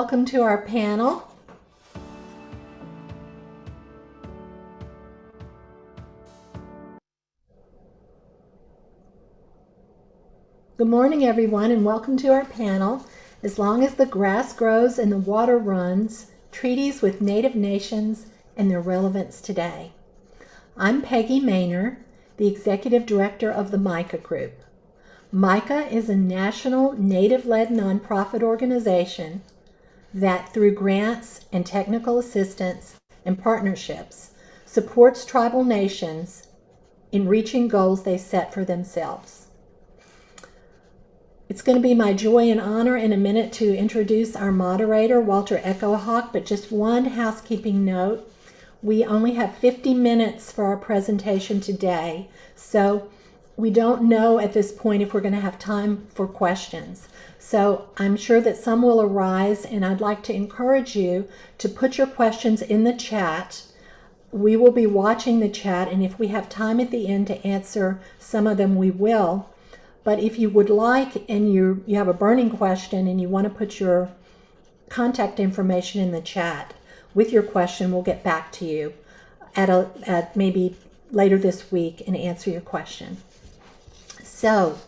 Welcome to our panel. Good morning, everyone, and welcome to our panel. As long as the grass grows and the water runs, treaties with Native nations and their relevance today. I'm Peggy Maynor, the Executive Director of the MICA Group. MICA is a national Native-led nonprofit organization that through grants and technical assistance and partnerships supports tribal nations in reaching goals they set for themselves. It's going to be my joy and honor in a minute to introduce our moderator, Walter Echo-Hawk, but just one housekeeping note. We only have 50 minutes for our presentation today, so we don't know at this point if we're going to have time for questions. So I'm sure that some will arise and I'd like to encourage you to put your questions in the chat. We will be watching the chat and if we have time at the end to answer some of them, we will. But if you would like and you, you have a burning question and you want to put your contact information in the chat with your question, we'll get back to you at, a, at maybe later this week and answer your question. So,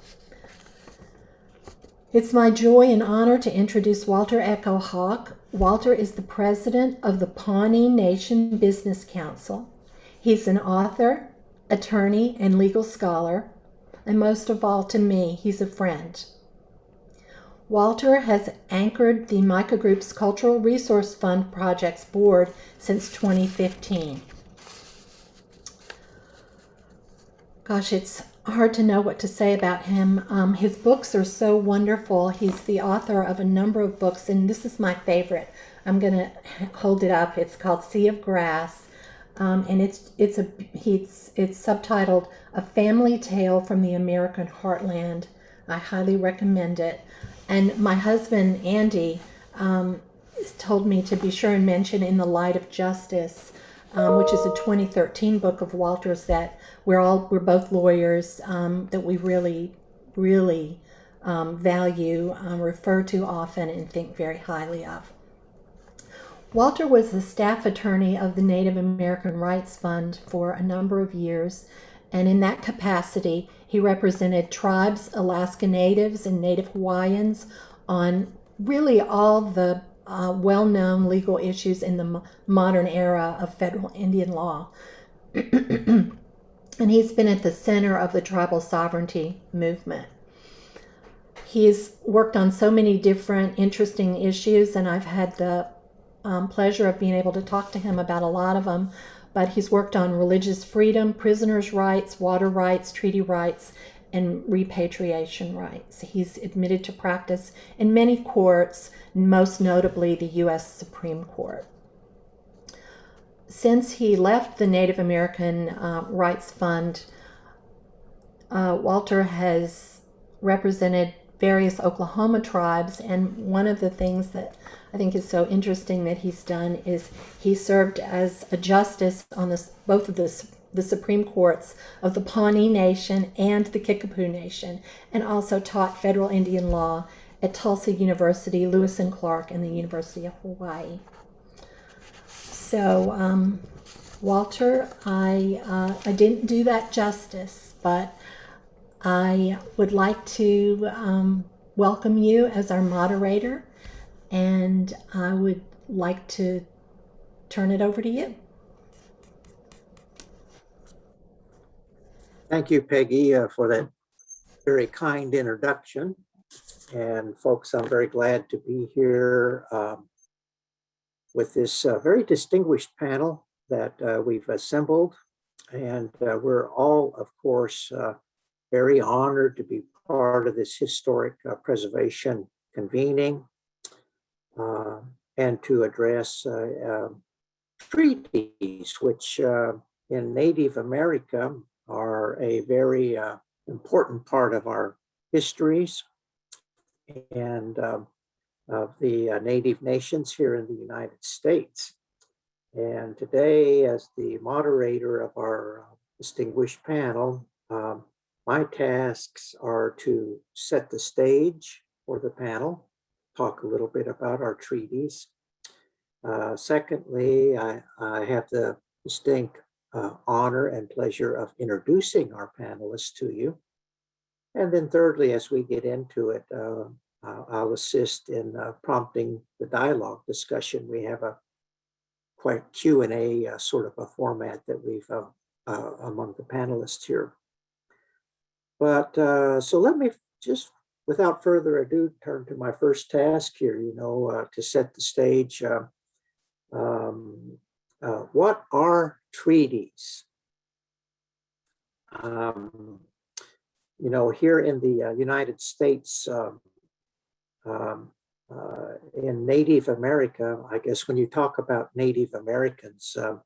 it's my joy and honor to introduce Walter Echo-Hawk. Walter is the president of the Pawnee Nation Business Council. He's an author, attorney, and legal scholar, and most of all to me, he's a friend. Walter has anchored the MICA Group's Cultural Resource Fund Projects Board since 2015. Gosh, it's hard to know what to say about him. Um, his books are so wonderful. He's the author of a number of books, and this is my favorite. I'm going to hold it up. It's called Sea of Grass, um, and it's it's a he's it's subtitled A Family Tale from the American Heartland. I highly recommend it. And my husband Andy um, told me to be sure and mention In the Light of Justice um, which is a 2013 book of Walter's that we're all we're both lawyers um, that we really really um, value, um, refer to often, and think very highly of. Walter was the staff attorney of the Native American Rights Fund for a number of years, and in that capacity, he represented tribes, Alaska Natives, and Native Hawaiians on really all the uh, well-known legal issues in the modern era of federal Indian law. and he's been at the center of the tribal sovereignty movement. He's worked on so many different interesting issues, and I've had the um, pleasure of being able to talk to him about a lot of them. But he's worked on religious freedom, prisoners' rights, water rights, treaty rights, and repatriation rights. He's admitted to practice in many courts, most notably the U.S. Supreme Court. Since he left the Native American uh, Rights Fund, uh, Walter has represented various Oklahoma tribes, and one of the things that I think is so interesting that he's done is he served as a justice on this, both of the the Supreme Courts of the Pawnee Nation and the Kickapoo Nation, and also taught federal Indian law at Tulsa University, Lewis and Clark, and the University of Hawaii. So, um, Walter, I, uh, I didn't do that justice, but I would like to um, welcome you as our moderator, and I would like to turn it over to you. Thank you, Peggy, uh, for that very kind introduction. And folks, I'm very glad to be here um, with this uh, very distinguished panel that uh, we've assembled. And uh, we're all, of course, uh, very honored to be part of this historic uh, preservation convening and to address um, treaties, which in Native America are a very uh, important part of our histories and uh, of the uh, native nations here in the United States. And today, as the moderator of our uh, distinguished panel, um, my tasks are to set the stage for the panel talk a little bit about our treaties. Uh, secondly, I, I have the distinct uh, honor and pleasure of introducing our panelists to you. And then thirdly, as we get into it, uh, I'll assist in uh, prompting the dialogue discussion. We have a quite Q and A uh, sort of a format that we've uh, uh, among the panelists here. But uh, so let me just, without further ado, turn to my first task here, you know, to set the stage. Um, uh, what are treaties? Um, you know, here in the uh, United States, um, um, uh, in Native America, I guess when you talk about Native Americans, um,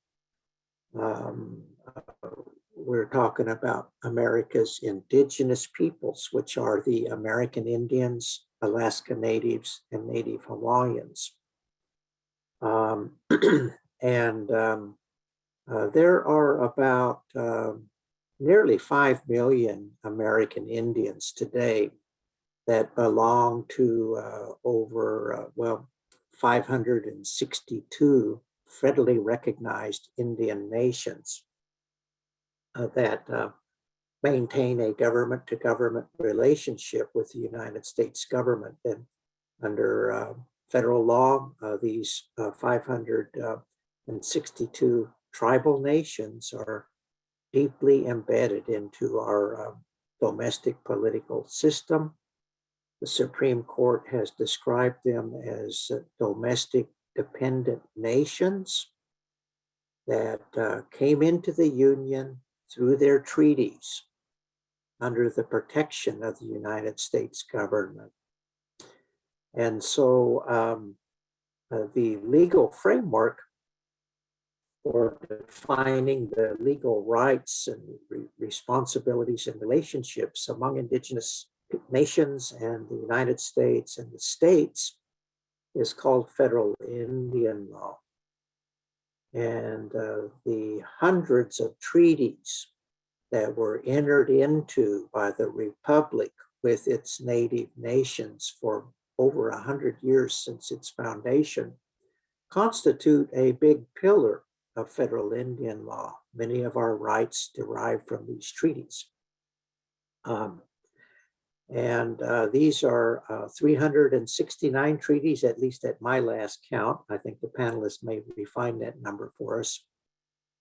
um, uh, we're talking about America's indigenous peoples, which are the American Indians, Alaska Natives, and Native Hawaiians. And um, uh, there are about uh, nearly 5 million American Indians today that belong to uh, over, uh, well, 562 federally recognized Indian nations uh, that uh, maintain a government to government relationship with the United States government. And under federal law, these 500 and 62 tribal nations are deeply embedded into our uh, domestic political system. The Supreme Court has described them as uh, domestic dependent nations that uh, came into the Union through their treaties under the protection of the United States government. And so um, uh, the legal framework for defining the legal rights and re responsibilities and relationships among indigenous nations and the United States and the states is called federal Indian law. And uh, the hundreds of treaties that were entered into by the Republic with its native nations for over a hundred years since its foundation constitute a big pillar of federal Indian law. Many of our rights derive from these treaties. Um, and uh, these are uh, 369 treaties, at least at my last count. I think the panelists may refine that number for us.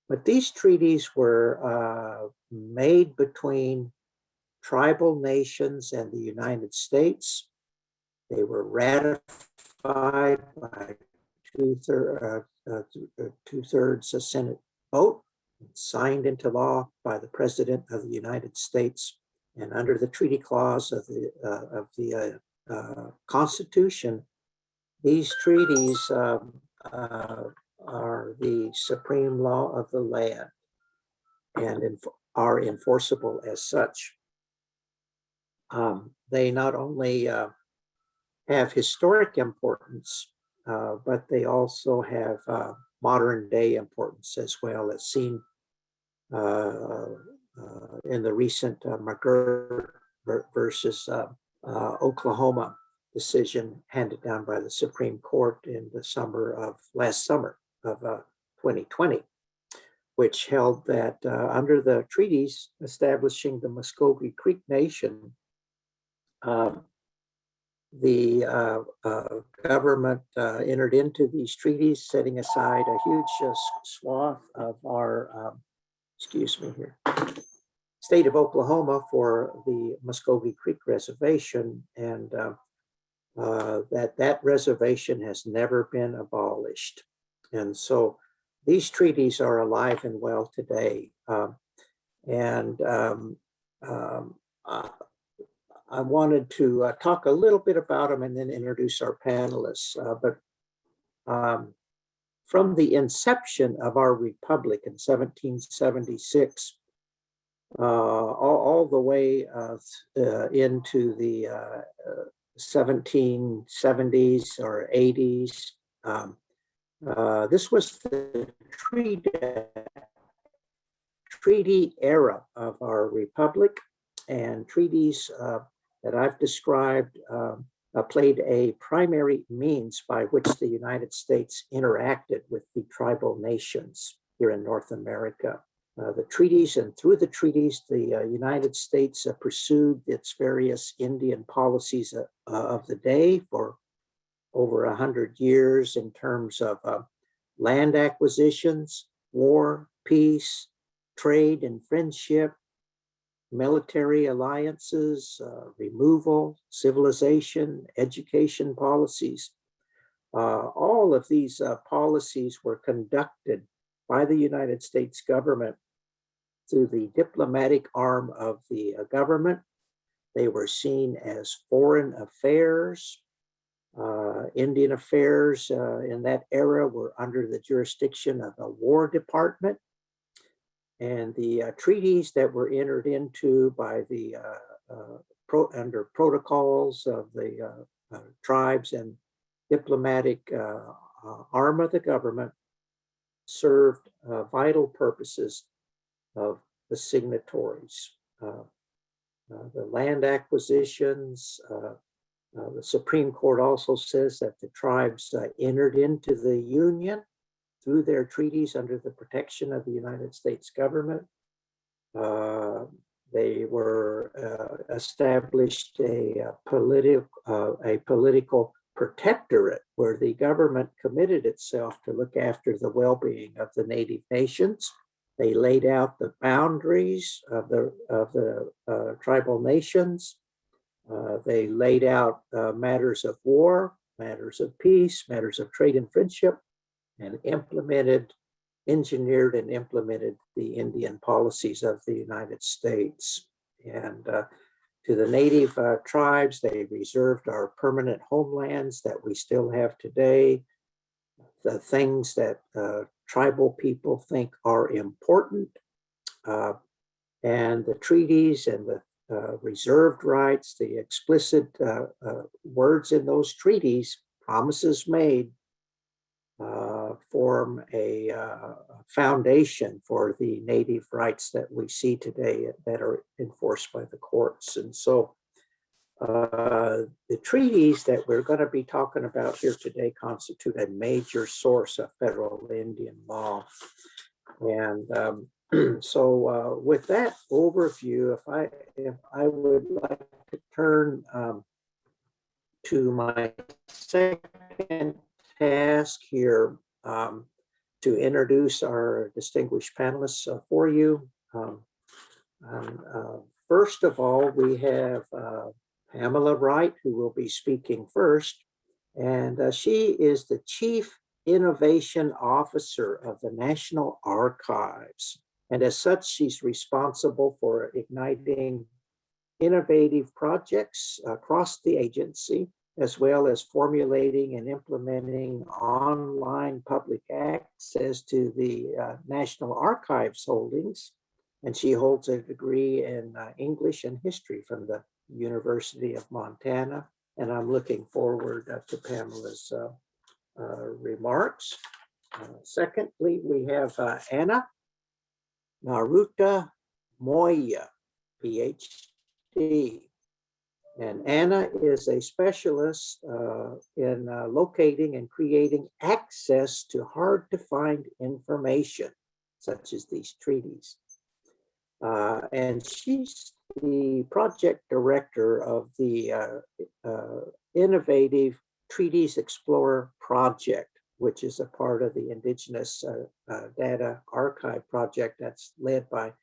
But these treaties were uh, made between tribal nations and the United States. They were ratified by two-thirds uh, uh, two-thirds Senate vote, signed into law by the President of the United States. And under the treaty clause of the, uh, of the uh, uh, Constitution, these treaties um, uh, are the supreme law of the land and are enforceable as such. Um, they not only have historic importance, uh, but they also have uh, modern day importance as well as seen uh, uh in the recent uh, McGirt versus Oklahoma decision handed down by the Supreme Court in the summer of last summer of 2020, which held that under the treaties establishing the Muscogee Creek Nation, um, the uh, uh, government uh, entered into these treaties, setting aside a huge uh, swath of our, um, excuse me here, state of Oklahoma for the Muscogee Creek Reservation, and uh, uh, that that reservation has never been abolished. And so these treaties are alive and well today. Um, and um, um, I wanted to uh, talk a little bit about them and then introduce our panelists. Uh, but um, from the inception of our republic in 1776, uh, all, all, the way uh, uh, into the 1770s uh, or 80s, um, this was the treaty, treaty era of our republic and treaties that I've described um, uh, played a primary means by which the United States interacted with the tribal nations here in North America. Uh, the treaties and through the treaties, the uh, United States uh, pursued its various Indian policies uh, uh, of the day for over a hundred years in terms of land acquisitions, war, peace, trade and friendship, military alliances, uh, removal, civilization, education policies. Uh, all of these uh, policies were conducted by the United States government through the diplomatic arm of the uh, government. They were seen as foreign affairs. Uh, Indian affairs uh, in that era were under the jurisdiction of the War Department. And the uh, treaties that were entered into by the uh, uh, pro under protocols of the uh, tribes and diplomatic arm of the government served vital purposes of the signatories. The land acquisitions, uh, the Supreme Court also says that the tribes uh, entered into the Union through their treaties under the protection of the United States government. Uh, they were uh, established a, uh, political a political protectorate where the government committed itself to look after the well-being of the native nations. They laid out the boundaries of the of the uh, tribal nations. Uh, they laid out uh, matters of war, matters of peace, matters of trade and friendship, and implemented, engineered and implemented the Indian policies of the United States. And uh, to the native uh, tribes, they reserved our permanent homelands that we still have today. The things that uh, tribal people think are important. uh, and the treaties and the uh, reserved rights, the explicit uh, words in those treaties, promises made, uh, form a uh, foundation for the native rights that we see today that are enforced by the courts. And so uh, the treaties that we're going to be talking about here today constitute a major source of federal Indian law. And um, so uh, with that overview, if I if I would like to turn um, to my second task here um, to introduce our distinguished panelists uh, for you. Um, uh, first of all, we have uh, Pamela Wright, who will be speaking first. And uh, she is the Chief Innovation Officer of the National Archives. And as such, she's responsible for igniting innovative projects across the agency, as well as formulating and implementing online public access to the uh, National Archives holdings. And she holds a degree in uh, English and history from the University of Montana. And I'm looking forward uh, to Pamela's uh, uh, remarks. Uh, secondly, we have Anna Naruta Moya, PhD. And Anna is a specialist uh, in uh, locating and creating access to hard to find information, such as these treaties. Uh, and she's the project director of the uh, uh, Innovative Treaties Explorer project, which is a part of the Indigenous uh, Data Archive project that's led by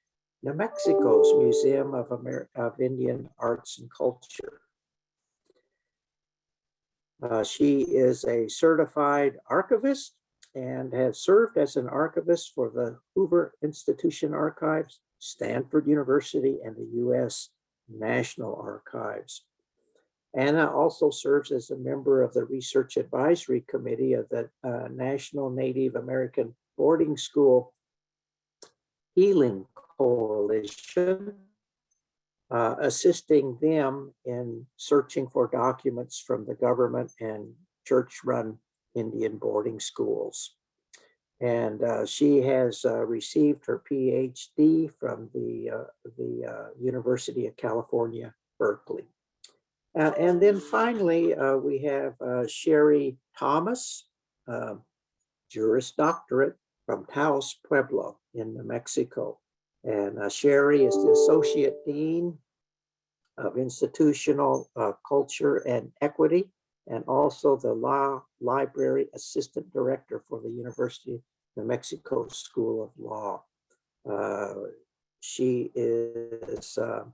New Mexico's Museum of, Amer of Indian Arts and Culture. Uh, she is a certified archivist and has served as an archivist for the Hoover Institution Archives, Stanford University, and the U.S. National Archives. Anna also serves as a member of the Research Advisory Committee of the uh, National Native American Boarding School Healing Coalition, uh, assisting them in searching for documents from the government and church-run Indian boarding schools. And uh, she has uh, received her PhD from the, uh, the uh, University of California, Berkeley. Uh, and then finally, we have Sherry Thomas, Juris Doctorate from Taos Pueblo in New Mexico. And uh, Sherry is the Associate Dean of Institutional uh, Culture and Equity, and also the Law Library Assistant Director for the University of New Mexico School of Law. Uh, she is uh,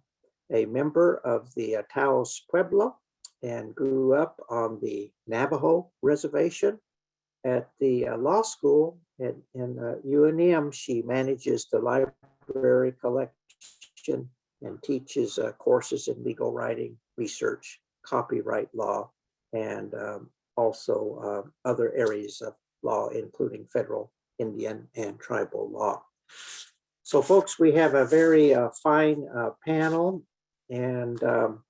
a member of the uh, Taos Pueblo and grew up on the Navajo Reservation. At the uh, law school at, in uh, UNM, she manages the library collection and teaches uh, courses in legal writing, research, copyright law, and um, also uh, other areas of law, including federal, Indian, and tribal law. So folks, we have a very uh, fine uh, panel and um,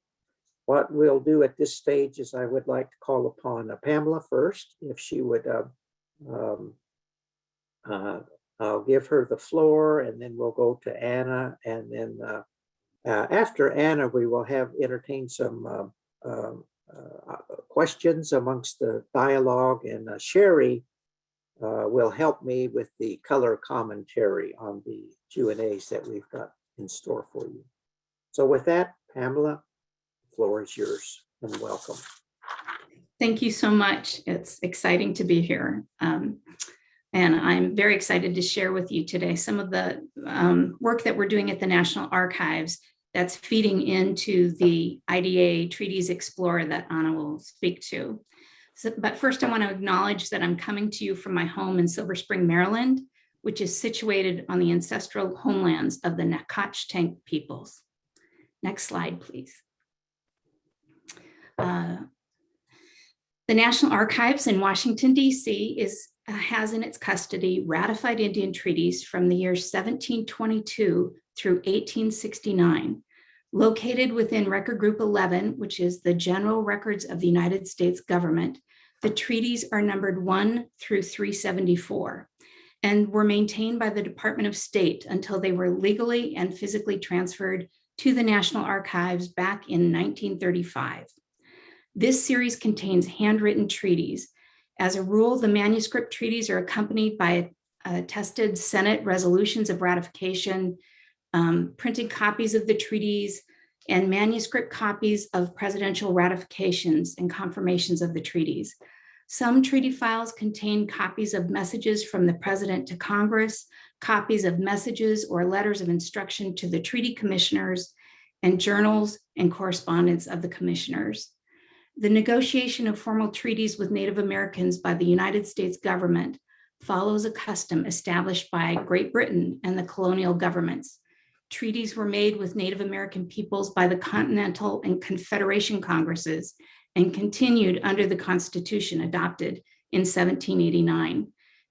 what we'll do at this stage is I would like to call upon uh, Pamela first, if she would uh, um, I'll give her the floor and then we'll go to Anna and then uh, uh, after Anna, we will have entertain some um, um, uh, questions amongst the dialogue and uh, Sherry uh, will help me with the color commentary on the Q and A's that we've got in store for you. So with that, Pamela, the floor is yours and welcome. Thank you so much. It's exciting to be here. Um, and I'm very excited to share with you today some of the um, work that we're doing at the National Archives that's feeding into the IDA Treaties Explorer that Anna will speak to. So, but first I want to acknowledge that I'm coming to you from my home in Silver Spring, Maryland, which is situated on the ancestral homelands of the Nacotchtank peoples. Next slide, please. Uh, the National Archives in Washington, D.C. is Uh, has in its custody ratified Indian treaties from the years 1722 through 1869. Located within Record Group 11, which is the general records of the United States government, the treaties are numbered 1 through 374 and were maintained by the Department of State until they were legally and physically transferred to the National Archives back in 1935. This series contains handwritten treaties. As a rule, the manuscript treaties are accompanied by attested Senate resolutions of ratification, um, printed copies of the treaties, and manuscript copies of presidential ratifications and confirmations of the treaties. Some treaty files contain copies of messages from the president to Congress, copies of messages or letters of instruction to the treaty commissioners, and journals and correspondence of the commissioners. The negotiation of formal treaties with Native Americans by the United States government follows a custom established by Great Britain and the colonial governments. Treaties were made with Native American peoples by the Continental and Confederation Congresses and continued under the Constitution adopted in 1789.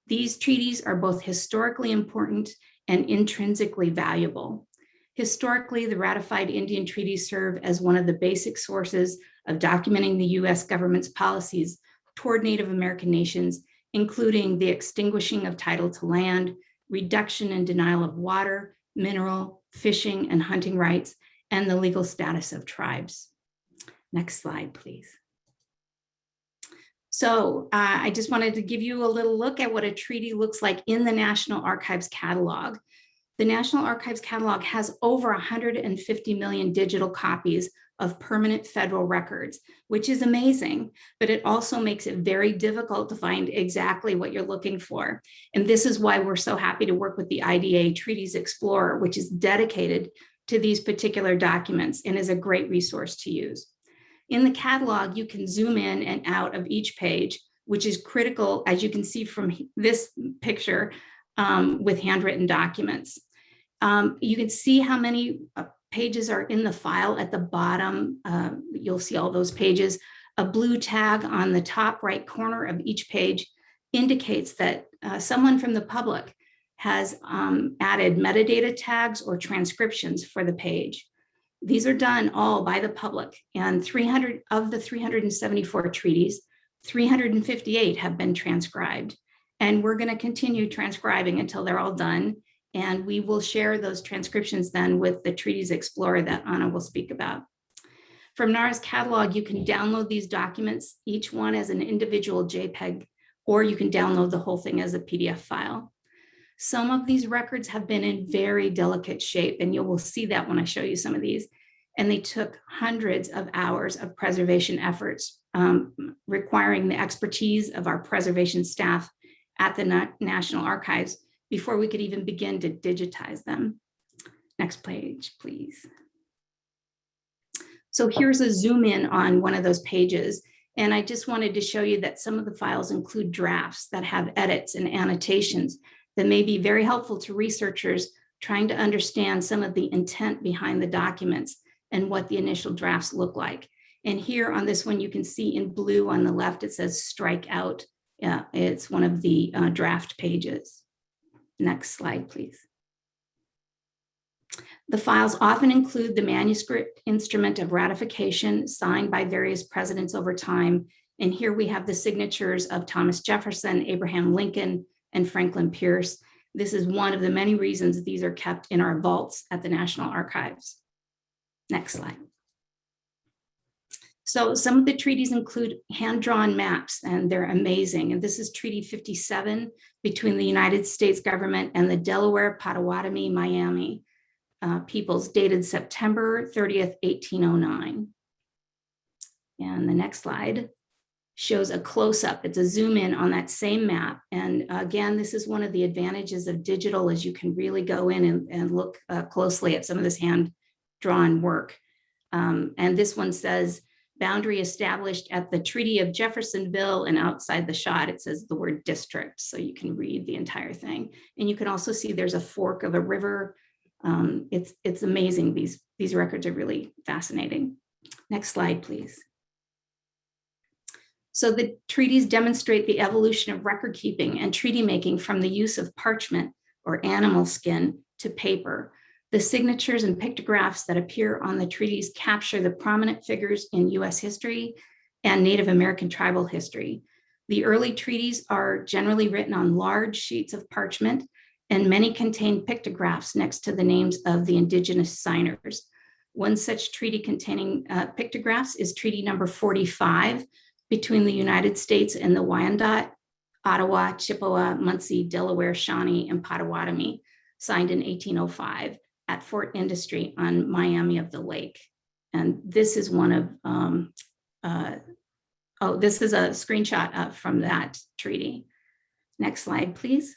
These treaties are both historically important and intrinsically valuable. Historically, the ratified Indian treaties serve as one of the basic sources of documenting the US government's policies toward Native American nations, including the extinguishing of title to land, reduction and denial of water, mineral, fishing and hunting rights, and the legal status of tribes. Next slide, please. So uh, I just wanted to give you a little look at what a treaty looks like in the National Archives catalog. The National Archives catalog has over 150 million digital copies of permanent federal records, which is amazing, but it also makes it very difficult to find exactly what you're looking for. And this is why we're so happy to work with the IDA Treaties Explorer, which is dedicated to these particular documents and is a great resource to use. In the catalog, you can zoom in and out of each page, which is critical, as you can see from this picture, um, with handwritten documents. Um, you can see how many uh, pages are in the file at the bottom. Uh, you'll see all those pages. A blue tag on the top right corner of each page indicates that uh, someone from the public has um, added metadata tags or transcriptions for the page. These are done all by the public and 300 of the 374 treaties, 358 have been transcribed. And we're gonna continue transcribing until they're all done. And we will share those transcriptions then with the Treaties Explorer that Anna will speak about. From NARA's catalog, you can download these documents, each one as an individual JPEG, or you can download the whole thing as a PDF file. Some of these records have been in very delicate shape, and you will see that when I show you some of these. And they took hundreds of hours of preservation efforts, um, requiring the expertise of our preservation staff at the Na- National Archives before we could even begin to digitize them. Next page, please. So here's a zoom in on one of those pages. And I just wanted to show you that some of the files include drafts that have edits and annotations that may be very helpful to researchers trying to understand some of the intent behind the documents and what the initial drafts look like. And here on this one, you can see in blue on the left, it says strike out. Yeah, it's one of the uh, draft pages. Next slide, please. The files often include the manuscript instrument of ratification signed by various presidents over time. And here we have the signatures of Thomas Jefferson, Abraham Lincoln, and Franklin Pierce. This is one of the many reasons these are kept in our vaults at the National Archives. Next slide. So some of the treaties include hand-drawn maps, and they're amazing. And this is Treaty 57 between the United States government and the Delaware Potawatomi Miami uh, peoples dated September 30th, 1809. And the next slide shows a close-up. It's a zoom in on that same map. And again, this is one of the advantages of digital is you can really go in and, and look uh, closely at some of this hand-drawn work. Um, and this one says, boundary established at the Treaty of Jeffersonville and outside the shot, it says the word district. So you can read the entire thing. And you can also see there's a fork of a river. Um, it's, it's amazing. These, these records are really fascinating. Next slide, please. So the treaties demonstrate the evolution of record keeping and treaty making from the use of parchment or animal skin to paper. The signatures and pictographs that appear on the treaties capture the prominent figures in US history and Native American tribal history. The early treaties are generally written on large sheets of parchment and many contain pictographs next to the names of the indigenous signers. One such treaty containing uh, pictographs is treaty number 45, between the United States and the Wyandot, Ottawa, Chippewa, Munsee, Delaware, Shawnee, and Potawatomi, signed in 1805 at Fort Industry on Miami of the Lake. And this is one of, um, uh, oh, this is a screenshot uh, from that treaty. Next slide, please.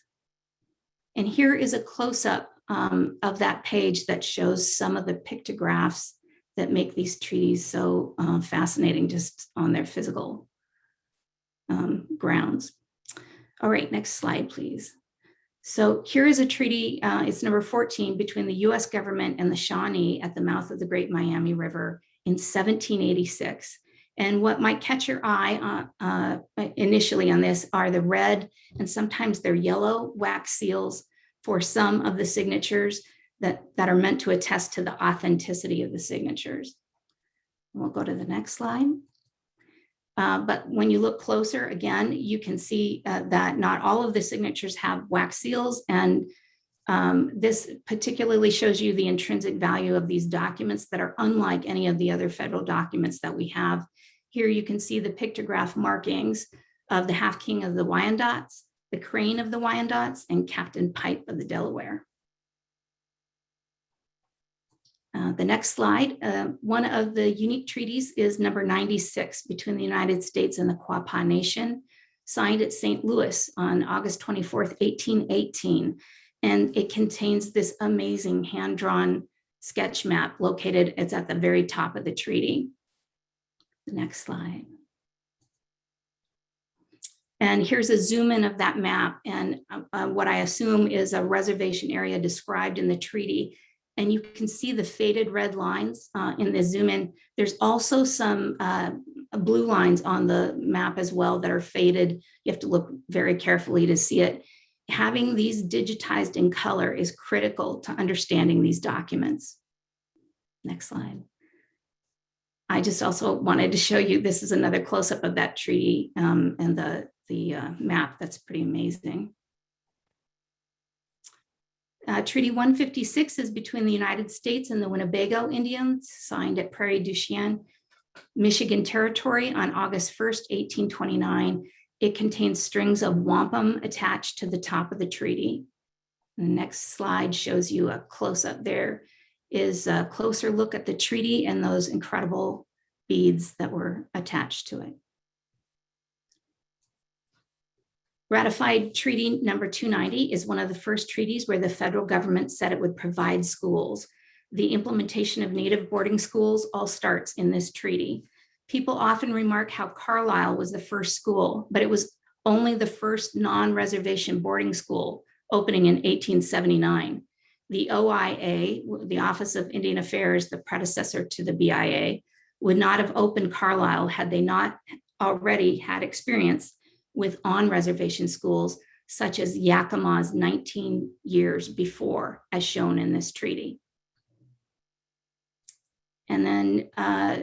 And here is a close-up um, of that page that shows some of the pictographs that make these treaties so uh, fascinating just on their physical um, grounds. All right, next slide, please. So here is a treaty, uh, it's number 14, between the US government and the Shawnee at the mouth of the Great Miami River in 1786. And what might catch your eye uh, uh, initially on this are the red and sometimes they're yellow wax seals for some of the signatures that, that are meant to attest to the authenticity of the signatures. We'll go to the next slide. Uh, but when you look closer, again, you can see uh, that not all of the signatures have wax seals. And um, this particularly shows you the intrinsic value of these documents that are unlike any of the other federal documents that we have. Here you can see the pictograph markings of the half king of the Wyandots, the crane of the Wyandots, and Captain Pipe of the Delaware. Uh, the next slide, uh, one of the unique treaties is number 96 between the United States and the Quapaw Nation, signed at St. Louis on August 24th, 1818. And it contains this amazing hand-drawn sketch map located, it's at the very top of the treaty. The next slide. And here's a zoom in of that map and uh, what I assume is a reservation area described in the treaty and you can see the faded red lines uh, in the zoom in. There's also some uh, blue lines on the map as well that are faded. You have to look very carefully to see it. Having these digitized in color is critical to understanding these documents. Next slide. I just also wanted to show you, this is another close-up of that tree um, and the, the uh, map. That's pretty amazing. Uh, Treaty 156 is between the United States and the Winnebago Indians, signed at Prairie du Chien Michigan Territory on August 1st, 1829. It contains strings of wampum attached to the top of the treaty. The next slide shows you a close-up there is a closer look at the treaty and those incredible beads that were attached to it. Ratified Treaty Number 290 is one of the first treaties where the federal government said it would provide schools. The implementation of native boarding schools all starts in this treaty. People often remark how Carlisle was the first school, but it was only the first non-reservation boarding school opening in 1879. The OIA, the Office of Indian Affairs, the predecessor to the BIA, would not have opened Carlisle had they not already had experience with on-reservation schools such as Yakima's 19 years before, as shown in this treaty. And then uh,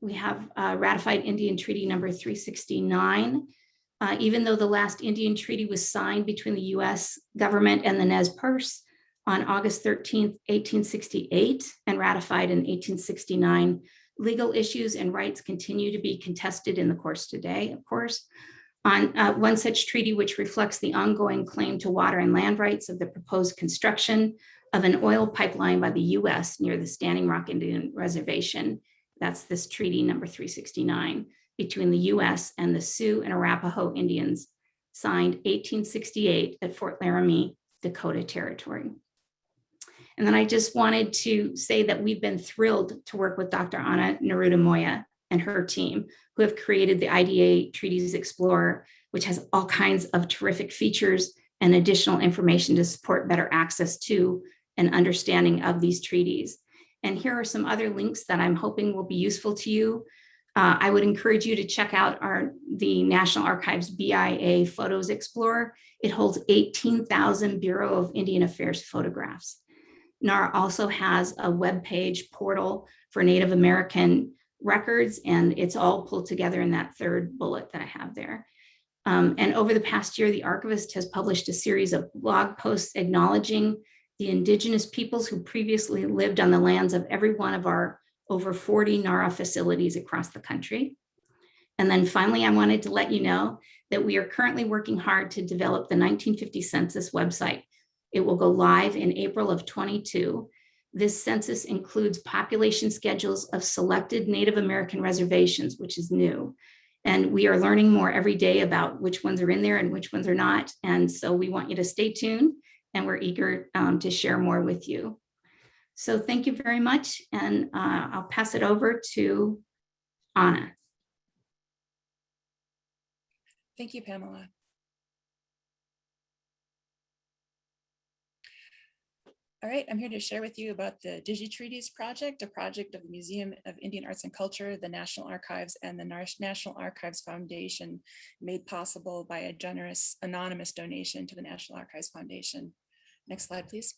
we have uh, ratified Indian Treaty number 369. Uh, even though the last Indian treaty was signed between the US government and the Nez Perce on August 13, 1868, and ratified in 1869, legal issues and rights continue to be contested in the course today, of course. On uh, one such treaty, which reflects the ongoing claim to water and land rights of the proposed construction of an oil pipeline by the US near the Standing Rock Indian Reservation. That's this treaty number 369 between the US and the Sioux and Arapaho Indians signed 1868 at Fort Laramie, Dakota Territory. And then I just wanted to say that we've been thrilled to work with Dr. Anna Naruta Moya and her team who have created the IDA Treaties Explorer, which has all kinds of terrific features and additional information to support better access to and understanding of these treaties. And here are some other links that I'm hoping will be useful to you. Uh, I would encourage you to check out our the National Archives BIA Photos Explorer. It holds 18,000 Bureau of Indian Affairs photographs. NAR also has a web page portal for Native American records, and it's all pulled together in that third bullet that I have there. Um, and over the past year, the archivist has published a series of blog posts acknowledging the indigenous peoples who previously lived on the lands of every one of our over 40 NARA facilities across the country. And then finally, I wanted to let you know that we are currently working hard to develop the 1950 census website. It will go live in April of 22. This census includes population schedules of selected Native American reservations, which is new. And we are learning more every day about which ones are in there and which ones are not. And so we want you to stay tuned and we're eager um, to share more with you. So thank you very much. And uh, I'll pass it over to Anna. Thank you, Pamela. All right, I'm here to share with you about the DigiTreaties project, a project of the Museum of Indian Arts and Culture, the National Archives, and the National Archives Foundation, made possible by a generous anonymous donation to the National Archives Foundation. Next slide, please.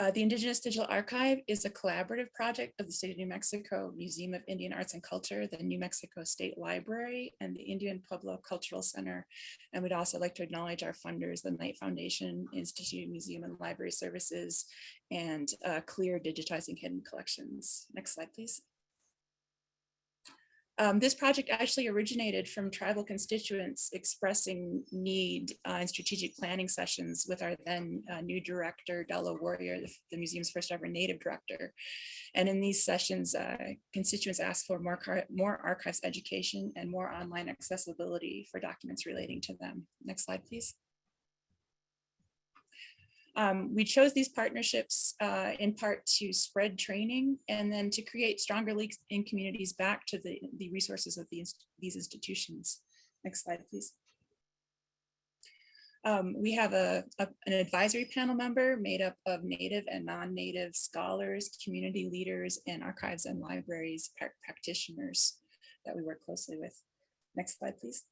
Uh, the Indigenous Digital Archive is a collaborative project of the state of New Mexico Museum of Indian Arts and Culture, the New Mexico State Library, and the Indian Pueblo Cultural Center. And we'd also like to acknowledge our funders, the Knight Foundation, Institute Museum and Library Services, and uh, CLIR Digitizing Hidden Collections. Next slide, please. Um, this project actually originated from tribal constituents expressing need uh, in strategic planning sessions with our then uh, new director, Della Warrior, the, the, museum's first ever native director. And in these sessions, uh, constituents asked for more, more archives education and more online accessibility for documents relating to them. Next slide, please. Um, we chose these partnerships uh, in part to spread training and then to create stronger links in communities back to the, the resources of these, these institutions. Next slide, please. Um, we have a, a, an advisory panel member made up of native and non-native scholars, community leaders, and archives and libraries practitioners that we work closely with. Next slide, please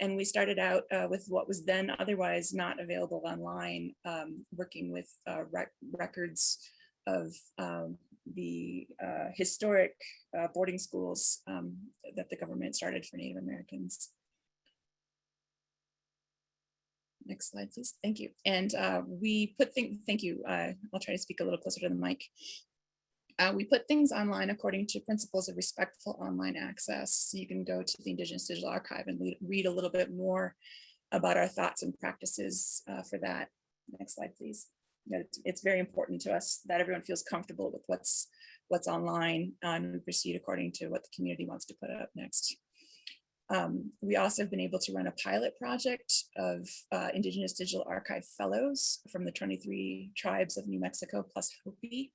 and we started out uh, with what was then otherwise not available online, um, working with uh, rec records of um, the uh, historic uh, boarding schools um, that the government started for Native Americans. Next slide, please. Thank you. And uh, we put things, thank you. Uh, I'll try to speak a little closer to the mic. Uh, we put things online according to principles of respectful online access. So you can go to the Indigenous Digital Archive and read- a little bit more about our thoughts and practices uh, for that. Next slide, please. It's, it's very important to us that everyone feels comfortable with what's what's online uh, and we proceed according to what the community wants to put up next. Um, we also have been able to run a pilot project of uh, Indigenous Digital Archive Fellows from the 23 tribes of New Mexico plus Hopi,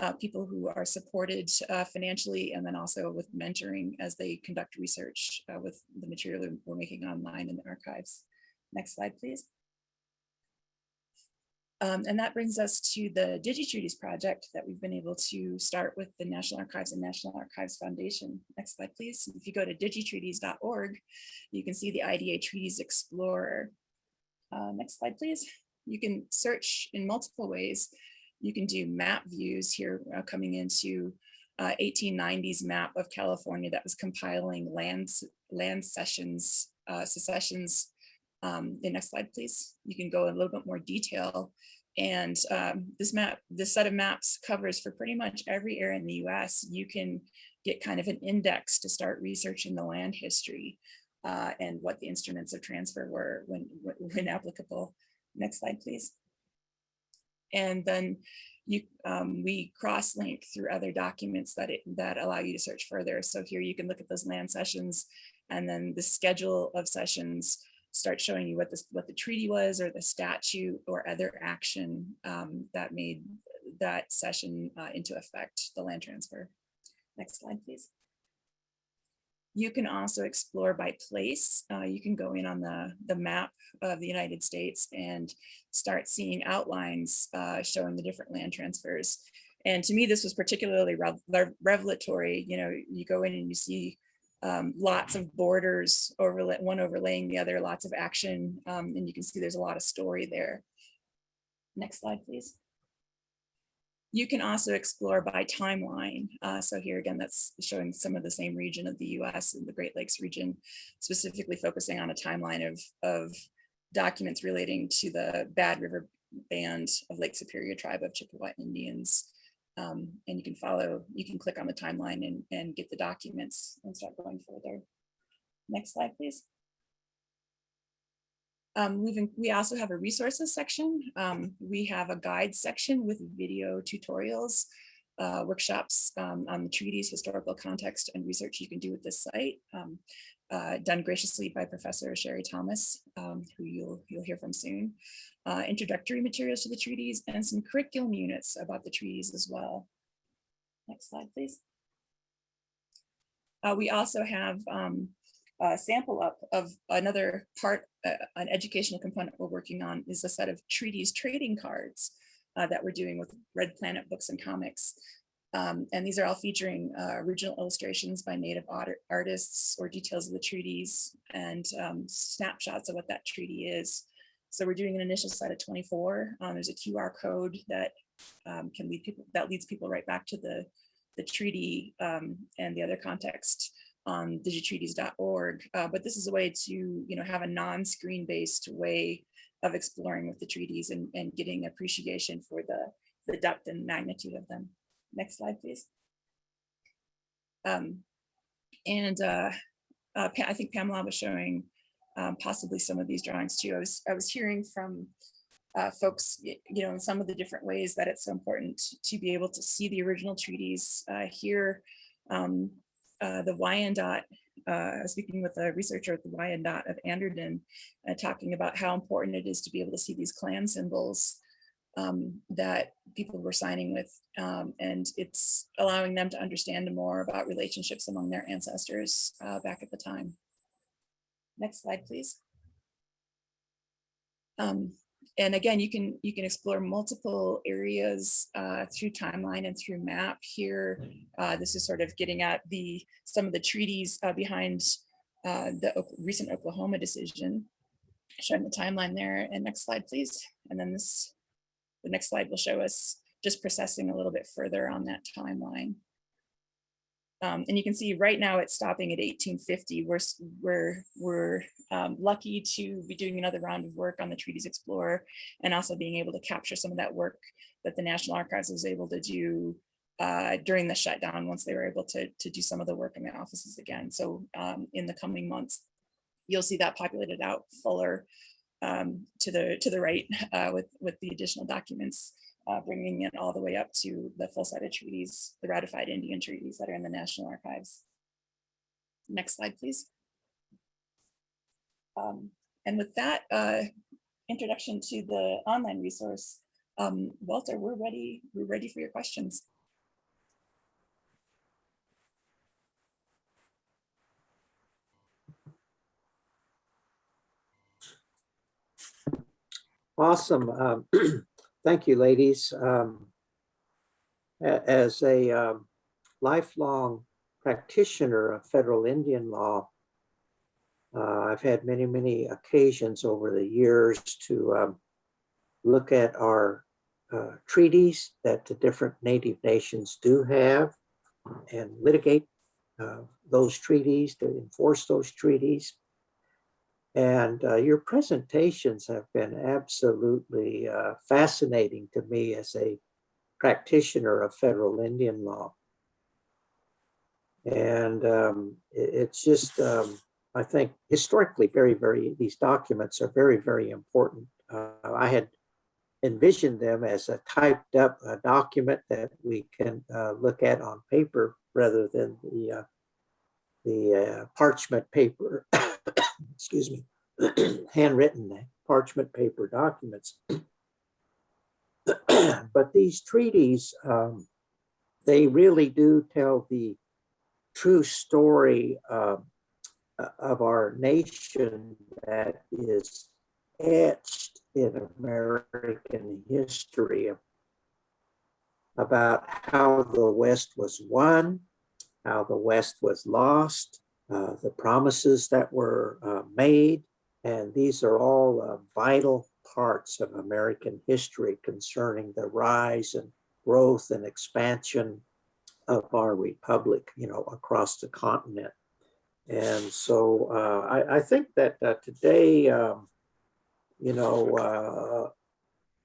uh, people who are supported uh, financially and then also with mentoring as they conduct research uh, with the material we're making online in the archives. Next slide, please. Um, and that brings us to the DigiTreaties project that we've been able to start with the National Archives and National Archives Foundation. Next slide, please. If you go to digitreaties.org, you can see the IDA Treaties Explorer. Uh, next slide, please. You can search in multiple ways. You can do map views here uh, coming into uh, 1890s map of California that was compiling lands, land cessions, uh, secessions um, the next slide, please. You can go in a little bit more detail. And um, this map, this set of maps covers for pretty much every area in the US. You can get kind of an index to start researching the land history uh, and what the instruments of transfer were when, when applicable. Next slide, please. And then you, um, we cross-link through other documents that, it, that allow you to search further. So here you can look at those land cessions and then the schedule of cessions start showing you what this what the treaty was or the statute or other action um, that made that cession uh, into effect, the land transfer. Next slide, please. You can also explore by place. Uh, you can go in on the, the map of the United States and start seeing outlines uh, showing the different land transfers. And to me, this was particularly rev revelatory. You know, you go in and you see um, lots of borders overlay, one overlaying the other, lots of action, um, and you can see there's a lot of story there. Next slide, please. You can also explore by timeline. Uh, so here again, that's showing some of the same region of the US and the Great Lakes region, specifically focusing on a timeline of, of documents relating to the Bad River Band of Lake Superior tribe of Chippewa Indians. Um, and you can follow, you can click on the timeline and, and get the documents and start going further. Next slide, please. Um, we've, we also have a resources section. Um, we have a guide section with video tutorials, uh, workshops um, on the treaties, historical context, and research you can do with this site. Uh, done graciously by Professor Sherry Thomas, um, who you'll, you'll hear from soon. Uh, introductory materials to the treaties and some curriculum units about the treaties as well. Next slide, please. Uh, we also have um, a sample up of another part, uh, an educational component we're working on is a set of treaties trading cards uh, that we're doing with Red Planet Books and Comics. Um, and these are all featuring uh, original illustrations by native artists or details of the treaties and um, snapshots of what that treaty is. So we're doing an initial set of 24. Um, there's a QR code that um, can lead people, that leads people right back to the, the treaty um, and the other context on digitreaties.org. Uh, but this is a way to, you know, have a non-screen based way of exploring with the treaties and, and getting appreciation for the, the depth and magnitude of them. Next slide, please. Um, and uh, uh, I think Pamela was showing um, possibly some of these drawings too. I was, I was hearing from uh, folks, you know, in some of the different ways that it's so important to be able to see the original treaties uh, here. Um, uh, the Wyandotte, uh, speaking with a researcher at the Wyandotte of Anderdon, uh, talking about how important it is to be able to see these clan symbols um, that people were signing with. Um, and it's allowing them to understand more about relationships among their ancestors uh, back at the time. Next slide, please. Um, and again, you can you can explore multiple areas uh, through timeline and through map here. Uh, this is sort of getting at the some of the treaties uh, behind uh, the recent Oklahoma decision, showing the timeline there. And next slide, please. And then this, the next slide will show us just processing a little bit further on that timeline. Um, and you can see right now it's stopping at 1850. We're, we're, we're um, lucky to be doing another round of work on the Treaties Explorer and also being able to capture some of that work that the National Archives was able to do uh, during the shutdown once they were able to, to do some of the work in the offices again. So um, in the coming months, you'll see that populated out fuller um, to the to the right uh, with with the additional documents, uh, bringing it all the way up to the full set of treaties, the ratified Indian treaties that are in the National Archives. Next slide, please. Um, and with that uh, introduction to the online resource, um, Walter, we're ready. We're ready for your questions. Awesome. Um, Thank you, ladies. Um, As a um, lifelong practitioner of federal Indian law, uh, I've had many, many occasions over the years to um, look at our uh, treaties that the different native nations do have and litigate uh, those treaties, to enforce those treaties. And uh, your presentations have been absolutely uh, fascinating to me as a practitioner of federal Indian law. And um, it- it's just, um, I think historically very, very, these documents are very, very important. Uh, I had envisioned them as a typed up uh, document that we can uh, look at on paper rather than the, uh, the parchment paper excuse me, handwritten parchment paper documents. but these treaties, um, they really do tell the true story uh, of our nation that is etched in American history about how the West was won, how the West was lost, uh, the promises that were uh, made. And these are all uh, vital parts of American history concerning the rise and growth and expansion of our republic, you know, across the continent. And so uh, I, I think that uh, today, um, you know,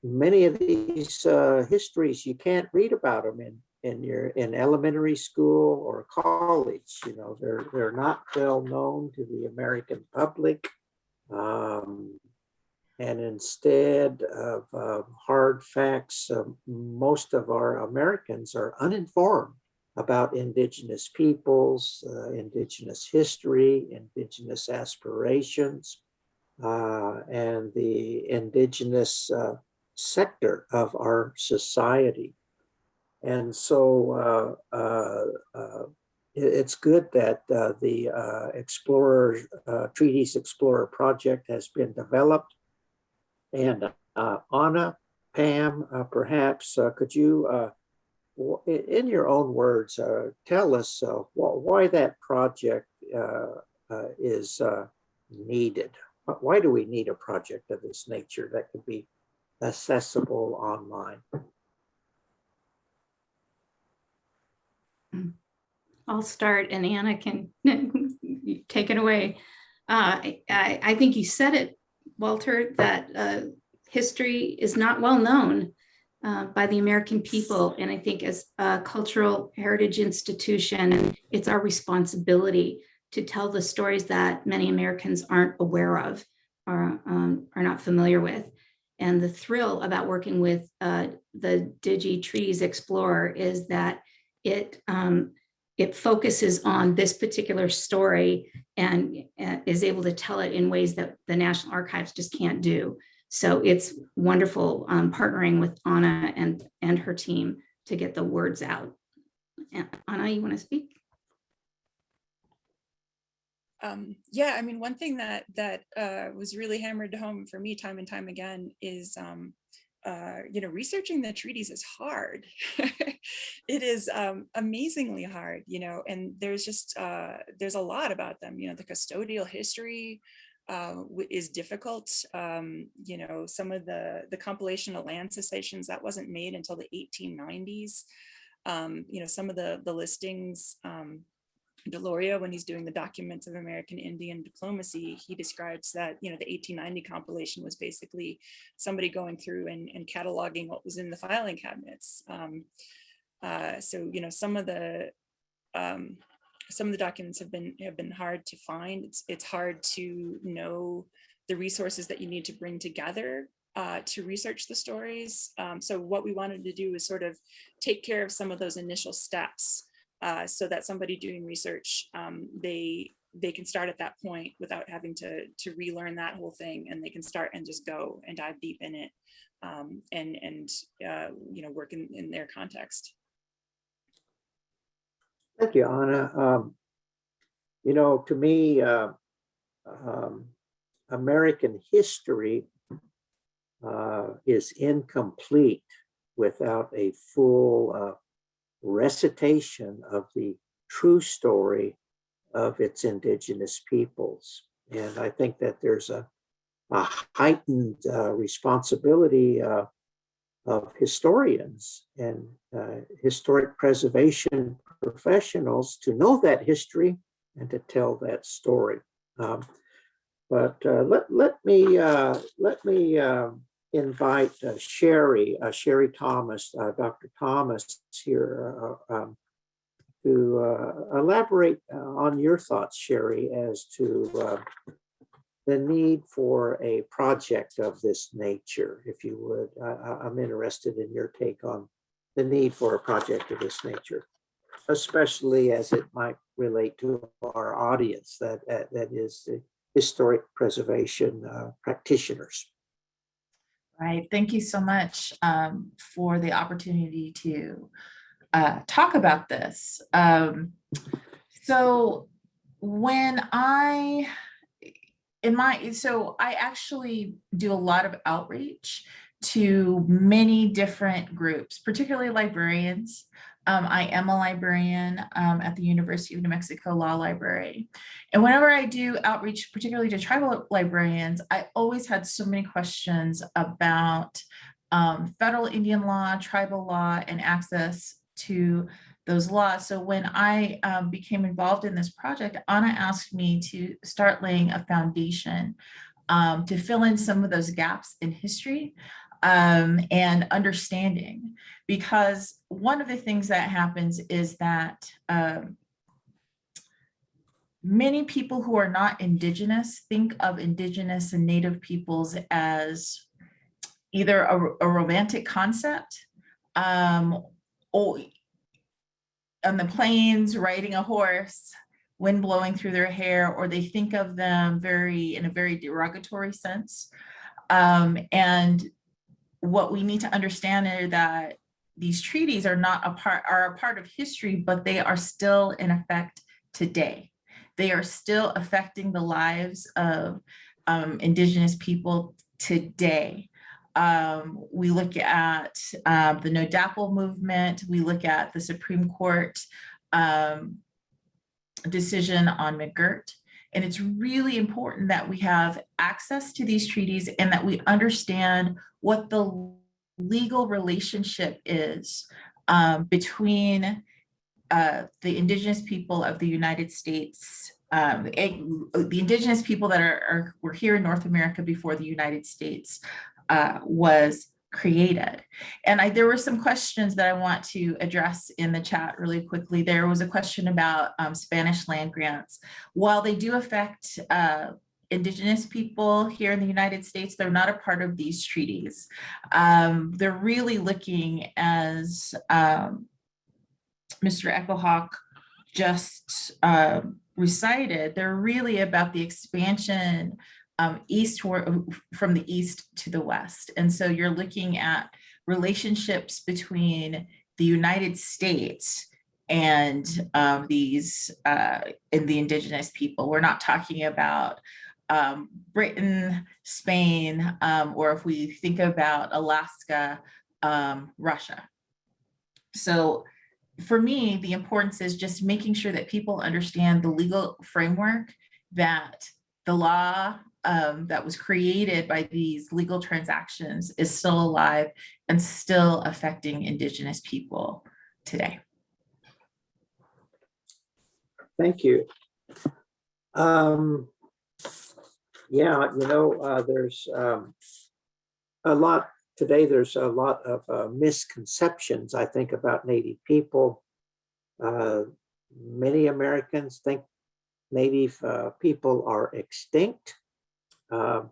many of these histories, you can't read about them in in your in elementary school or college you know they're they're not well known to the american public um, and instead of uh, hard facts uh, most of our americans are uninformed about indigenous peoples uh, indigenous history indigenous aspirations uh, and the indigenous uh, sector of our society and so uh, uh, uh, it's good that the Explorer, Treaties Explorer project has been developed. And Anna, Pam, perhaps, could you, in your own words, uh, tell us uh, wh- why that project uh, is needed? Why do we need a project of this nature that could be accessible online? I'll start and Anna can take it away. Uh, I, I think you said it, Walter, that uh, history is not well known uh, by the American people. And I think as a cultural heritage institution, it's our responsibility to tell the stories that many Americans aren't aware of or um, are not familiar with. And the thrill about working with uh, the DigiTreaties Explorer is that it um, it focuses on this particular story and uh, is able to tell it in ways that the National Archives just can't do. So it's wonderful um, partnering with Anna and, and her team to get the words out. Anna, you want to speak? Um, yeah, I mean, one thing that that uh, was really hammered home for me time and time again is, um, uh, you know, researching the treaties is hard. it is um, amazingly hard, you know, and there's just uh, there's a lot about them. You know, the custodial history uh, is difficult. Um, you know, some of the the compilation of land cessations that wasn't made until the 1890s. Um, you know, some of the, the listings, um, Deloria, when he's doing the documents of American Indian diplomacy, he describes that, you know, the 1890 compilation was basically somebody going through and, and cataloging what was in the filing cabinets. Um, uh, so, you know, some of the, um, some of the documents have been have been hard to find. It's it's hard to know the resources that you need to bring together uh, to research the stories. Um, so what we wanted to do is sort of take care of some of those initial steps uh, so that somebody doing research, um, they they can start at that point without having to to relearn that whole thing and they can start and just go and dive deep in it um, and and uh, you know work in, in their context. Thank you, Anna. Um, you know, to me, uh, um, American history uh, is incomplete without a full uh, recitation of the true story of its indigenous peoples. And I think that there's a, a heightened uh, responsibility uh, of historians and uh, historic preservation professionals to know that history and to tell that story. Um, but uh, let, let me, uh, let me um, invite uh, Sherry, uh, Sherry Thomas, uh, Dr. Thomas here um, to elaborate on your thoughts, Sherry, as to uh, the need for a project of this nature, if you would. I, I'm interested in your take on the need for a project of this nature, especially as it might relate to our audience that, that, that is the historic preservation uh, practitioners. Right. Thank you so much um, for the opportunity to uh, talk about this. Um, so when I, in my, so I actually do a lot of outreach to many different groups, particularly librarians. Um, I am a librarian um, at the University of New Mexico Law Library. And whenever I do outreach, particularly to tribal librarians, I always had so many questions about um, federal Indian law, tribal law, and access to those laws. So when I um, became involved in this project, Anna asked me to start laying a foundation um, to fill in some of those gaps in history um, and understanding. Because one of the things that happens is that um, many people who are not indigenous think of indigenous and native peoples as either a, a romantic concept um, or on the plains riding a horse wind blowing through their hair or they think of them very in a very derogatory sense um, and what we need to understand is that these treaties are not a part are a part of history but they are still in effect today. They are still affecting the lives of um, indigenous people today. Um, we look at um, the no DAPL movement. We look at the supreme court um, decision on mcgirt. And it's really important that we have access to these treaties and that we understand what the legal relationship is um, between uh, the indigenous people of the United States, um, the, the indigenous people that are, are, were here in North America before the United States uh, was created. And I, there were some questions that I want to address in the chat really quickly. There was a question about um, Spanish land grants. While they do affect uh, indigenous people here in the United States, they're not a part of these treaties. Um, they're really looking as um, Mr. Echo-Hawk just uh, recited, they're really about the expansion um, eastward from the east to the west. And so you're looking at relationships between the United States and um, these uh, and the indigenous people. We're not talking about um, Britain, Spain, um, or if we think about Alaska, um, Russia. So for me, the importance is just making sure that people understand the legal framework that the law um, that was created by these legal transactions is still alive and still affecting indigenous people today. Thank you. Um, yeah, you know, uh, there's, um, a lot, today there's a lot of uh, misconceptions, I think, about Native people. Uh, many Americans think Native uh, people are extinct. Um,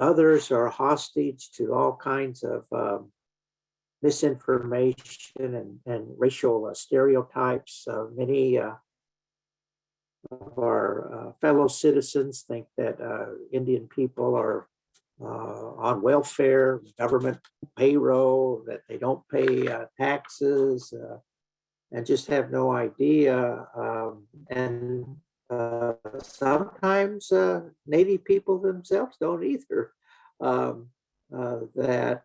Others are hostage to all kinds of um, misinformation and, and racial stereotypes. Uh, Many uh, of our uh, fellow citizens think that uh, Indian people are uh, on welfare, government payroll, that they don't pay taxes, and just have no idea. Um, And uh, sometimes uh, Native people themselves don't either. Um, uh, That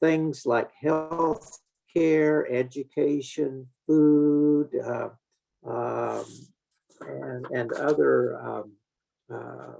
things like health care, education, food, um, and, and other um, uh,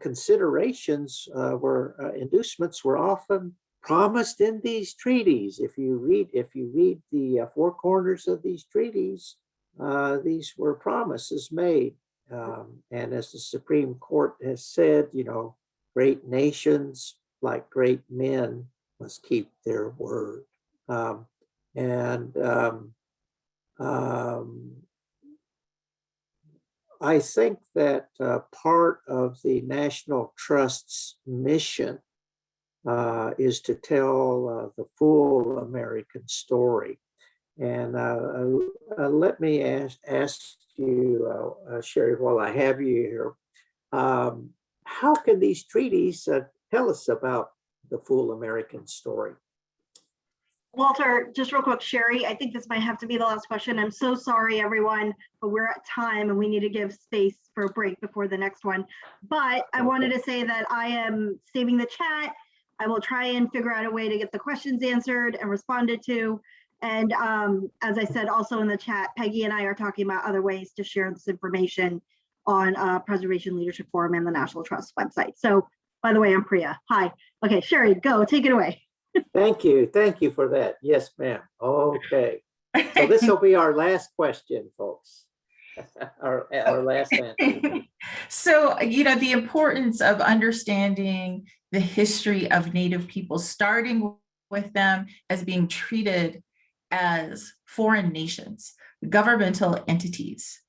considerations uh, were, uh, inducements were often promised in these treaties. If you read, if you read the uh, four corners of these treaties, uh, these were promises made. Um, and as the Supreme Court has said, you know, great nations like great men must keep their word. Um, and um, um, I think that uh, part of the National Trust's mission uh, is to tell uh, the full American story. And uh, uh, let me ask, ask you, Sherry, while I have you here, um, how can these treaties tell us about the full American story? Walter, just real quick, Sherry, I think this might have to be the last question. I'm so sorry, everyone, but we're at time and we need to give space for a break before the next one. But I wanted to say that I am saving the chat. I will try and figure out a way to get the questions answered and responded to. And um, as I said, also in the chat, Peggy and I are talking about other ways to share this information on uh, Preservation Leadership Forum and the National Trust website. So by the way, I'm Priya. Hi. Okay, Sherry, go, take it away. Thank you. Thank you for that. Yes, ma'am. Okay. So this will be our last question, folks. Our, our last answer. So, you know, the importance of understanding the history of Native people, starting with them as being treated as foreign nations, governmental entities.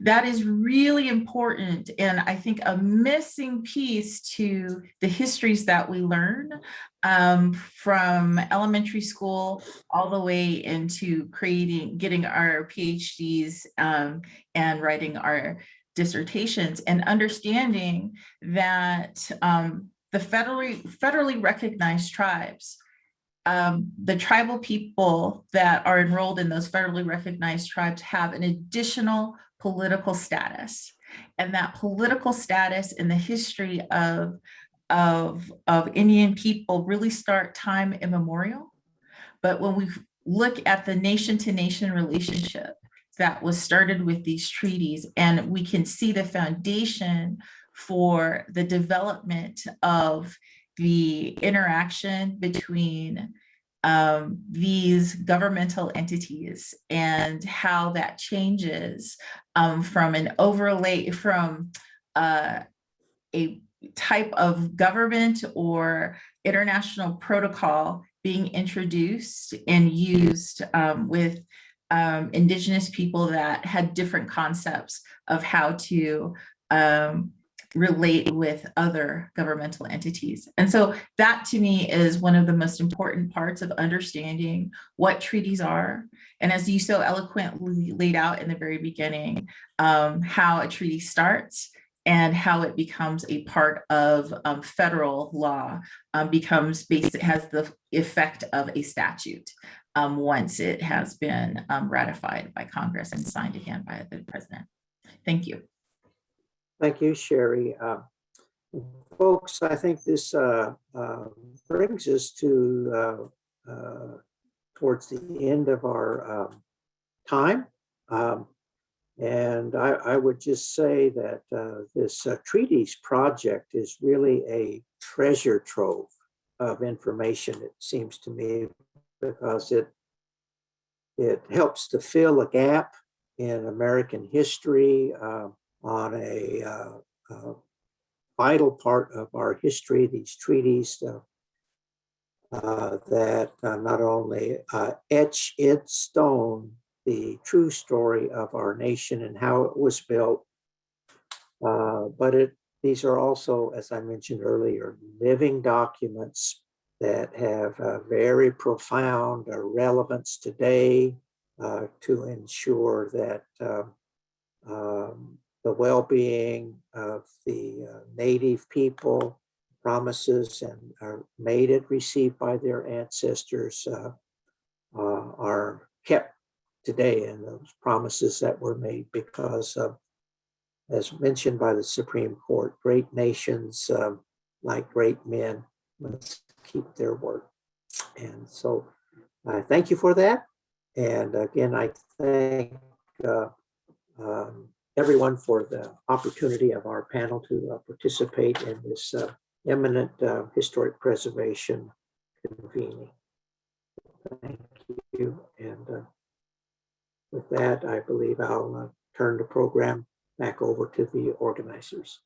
That is really important and I think a missing piece to the histories that we learn um, from elementary school all the way into creating, getting our PhDs um, and writing our dissertations and understanding that um, the federally, federally recognized tribes, um, the tribal people that are enrolled in those federally recognized tribes have an additional political status. And that political status in the history of, of, of Indian people really start time immemorial. But when we look at the nation to nation relationship that was started with these treaties, and we can see the foundation for the development of the interaction between um, these governmental entities and how that changes um, from an overlay from uh, a type of government or international protocol being introduced and used um, with um, indigenous people that had different concepts of how to um, relate with other governmental entities. And so that to me is one of the most important parts of understanding what treaties are. And as you so eloquently laid out in the very beginning, um, how a treaty starts and how it becomes a part of um, federal law um, becomes basic, has the effect of a statute um, once it has been um, ratified by Congress and signed again by the president. Thank you. Thank you, Sherry. Uh, Folks, I think this uh, uh, brings us to uh, uh, towards the end of our time. And I, I would just say that uh, this uh, treaties project is really a treasure trove of information, it seems to me, because it it helps to fill a gap in American history uh, on a uh, uh, vital part of our history, these treaties uh, that not only etch in stone the true story of our nation and how it was built, uh, but it these are also, as I mentioned earlier, living documents that have a very profound uh, relevance today uh, to ensure that uh, um, the well-being of the uh, native people promises and are made and received by their ancestors uh, are kept today and those promises that were made because of as mentioned by the Supreme Court, great nations um, like great men must keep their word. And so I thank you for that. And again, I thank uh, um, everyone for the opportunity of our panel to uh, participate in this uh, eminent uh, historic preservation convening. Thank you. And uh, with that, I believe I'll uh, turn the program back over to the organizers.